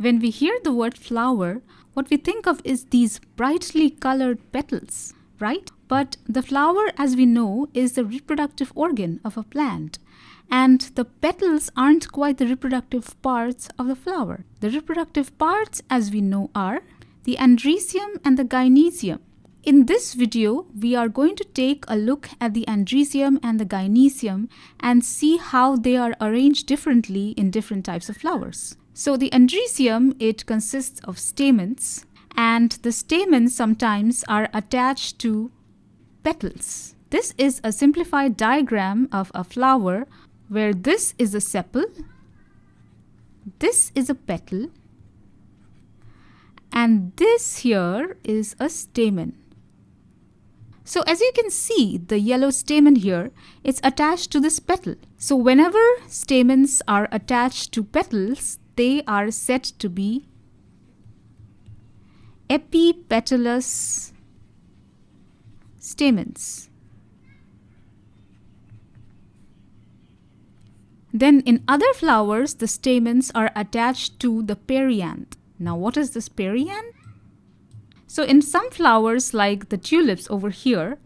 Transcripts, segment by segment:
When we hear the word flower, what we think of is these brightly colored petals, right? But the flower, as we know, is the reproductive organ of a plant. And the petals aren't quite the reproductive parts of the flower. The reproductive parts, as we know, are the androecium and the gynecium. In this video, we are going to take a look at the androecium and the gynecium and see how they are arranged differently in different types of flowers. So the androecium, it consists of stamens and the stamens sometimes are attached to petals. This is a simplified diagram of a flower where this is a sepal, this is a petal, and this here is a stamen. So as you can see, the yellow stamen here, it's attached to this petal. So whenever stamens are attached to petals, they are said to be epipetalous stamens. Then in other flowers, the stamens are attached to the perianth. Now what is this perianth? So in some flowers like the tulips over here,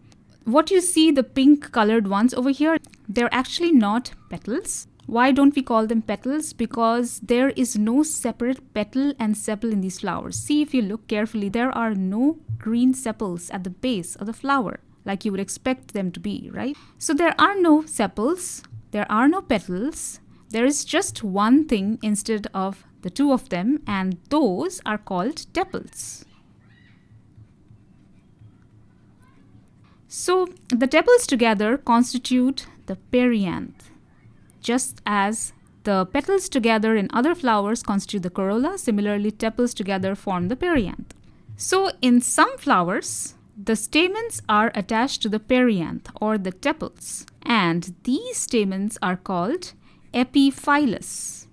what you see the pink colored ones over here, they're actually not petals. Why don't we call them petals? Because there is no separate petal and sepal in these flowers. See if you look carefully, there are no green sepals at the base of the flower like you would expect them to be, right? So there are no sepals, there are no petals, there is just one thing instead of the two of them and those are called tepals. So the tepals together constitute the perianth just as the petals together in other flowers constitute the corolla, similarly tepals together form the perianth. So in some flowers, the stamens are attached to the perianth or the tepals and these stamens are called epiphyllous.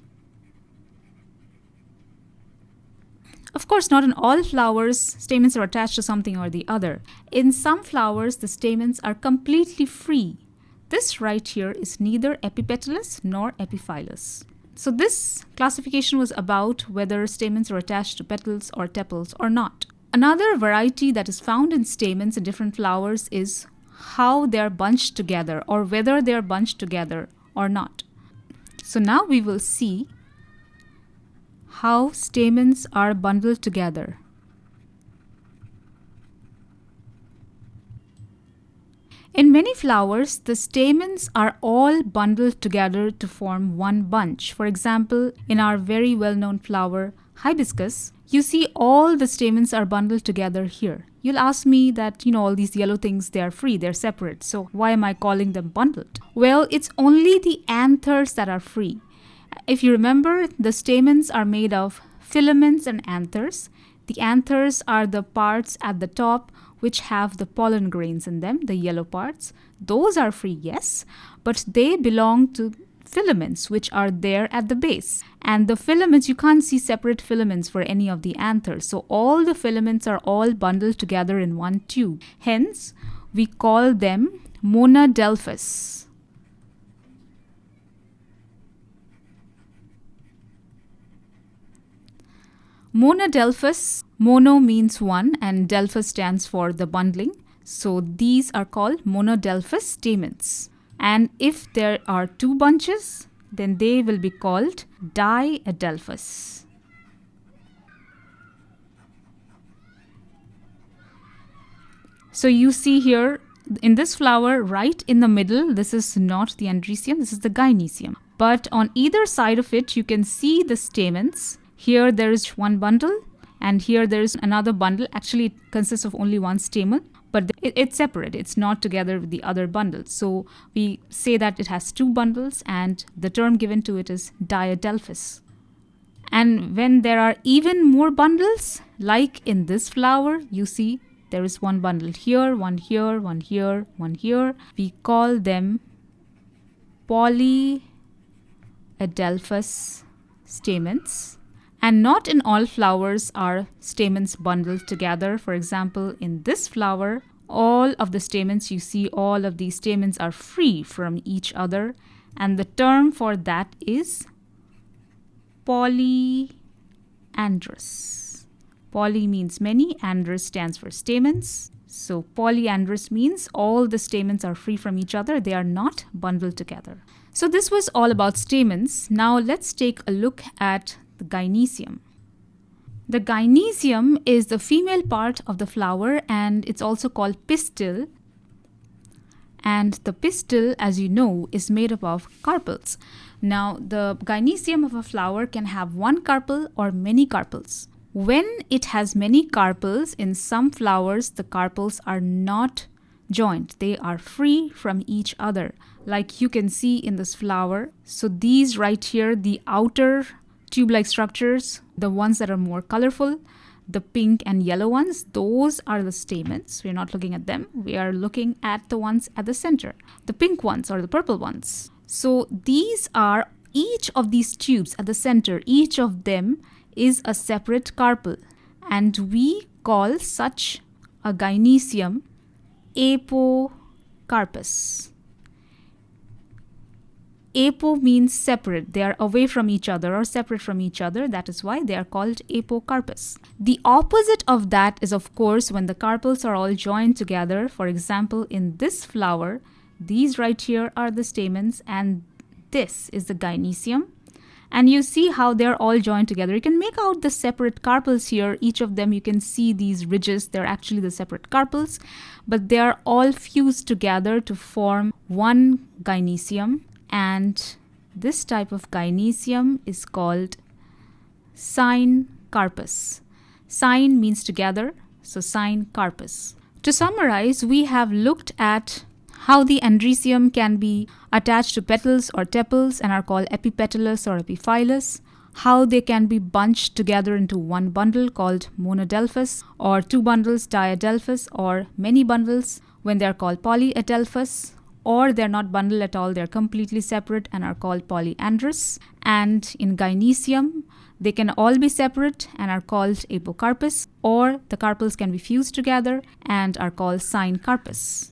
Of course, not in all flowers, stamens are attached to something or the other. In some flowers, the stamens are completely free this right here is neither epipetalous nor epiphyllous. So this classification was about whether stamens are attached to petals or tepals or not. Another variety that is found in stamens in different flowers is how they are bunched together or whether they are bunched together or not. So now we will see how stamens are bundled together. In many flowers, the stamens are all bundled together to form one bunch. For example, in our very well-known flower, hibiscus, you see all the stamens are bundled together here. You'll ask me that, you know, all these yellow things, they are free, they're separate. So why am I calling them bundled? Well, it's only the anthers that are free. If you remember, the stamens are made of filaments and anthers. The anthers are the parts at the top which have the pollen grains in them, the yellow parts. Those are free, yes, but they belong to filaments which are there at the base. And the filaments, you can't see separate filaments for any of the anthers. So all the filaments are all bundled together in one tube. Hence, we call them monadelphous. Monadelphous, mono means one and delphus stands for the bundling. So these are called monadelphous stamens. And if there are two bunches, then they will be called diadelphous. So you see here in this flower right in the middle, this is not the androecium, this is the gynecium. But on either side of it, you can see the stamens here there is one bundle and here there is another bundle. Actually, it consists of only one stamen, but it's separate. It's not together with the other bundles. So we say that it has two bundles and the term given to it is diadelphous. And when there are even more bundles, like in this flower, you see there is one bundle here, one here, one here, one here. We call them polyadelphous stamens. And not in all flowers are stamens bundled together. For example, in this flower, all of the stamens you see, all of these stamens are free from each other. And the term for that is polyandrous. Poly means many, androus stands for stamens. So polyandrous means all the stamens are free from each other, they are not bundled together. So this was all about stamens. Now let's take a look at the gynecium. The gynecium is the female part of the flower and it's also called pistil. And the pistil, as you know, is made up of carpels. Now, the gynecium of a flower can have one carpel or many carpels. When it has many carpels, in some flowers, the carpels are not joined. They are free from each other, like you can see in this flower. So these right here, the outer tube-like structures, the ones that are more colorful, the pink and yellow ones, those are the stamens. We're not looking at them. We are looking at the ones at the center, the pink ones or the purple ones. So these are each of these tubes at the center, each of them is a separate carpel and we call such a gynecium apocarpous. Apo means separate. They are away from each other or separate from each other. That is why they are called apocarpous. The opposite of that is of course when the carpels are all joined together. For example, in this flower, these right here are the stamens and this is the gynecium and you see how they're all joined together. You can make out the separate carpels here. Each of them, you can see these ridges. They're actually the separate carpels, but they are all fused together to form one gynecium. And this type of gynecium is called cyne carpus. Syn means together, so syncarpous. To summarize, we have looked at how the androecium can be attached to petals or tepals and are called epipetalous or epiphyllous, how they can be bunched together into one bundle called monadelphous, or two bundles diadelphous, or many bundles when they are called polyadelphous, or they're not bundled at all, they're completely separate and are called polyandrous. And in gynecium, they can all be separate and are called apocarpous, or the carpels can be fused together and are called syncarpous.